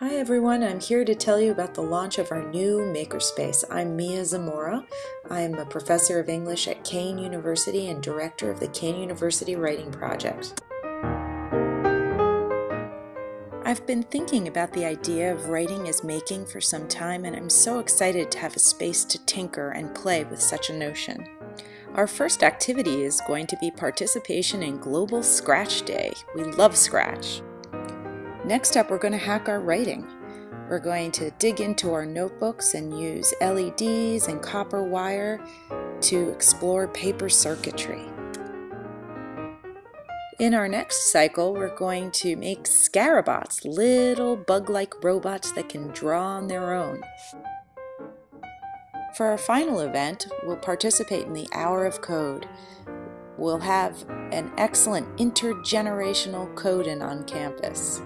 Hi everyone, I'm here to tell you about the launch of our new Makerspace. I'm Mia Zamora. I'm a professor of English at Kean University and director of the Kean University Writing Project. I've been thinking about the idea of writing as making for some time and I'm so excited to have a space to tinker and play with such a notion. Our first activity is going to be participation in Global Scratch Day. We love Scratch. Next up, we're going to hack our writing. We're going to dig into our notebooks and use LEDs and copper wire to explore paper circuitry. In our next cycle, we're going to make Scarabots, little bug-like robots that can draw on their own. For our final event, we'll participate in the Hour of Code. We'll have an excellent intergenerational code-in on campus.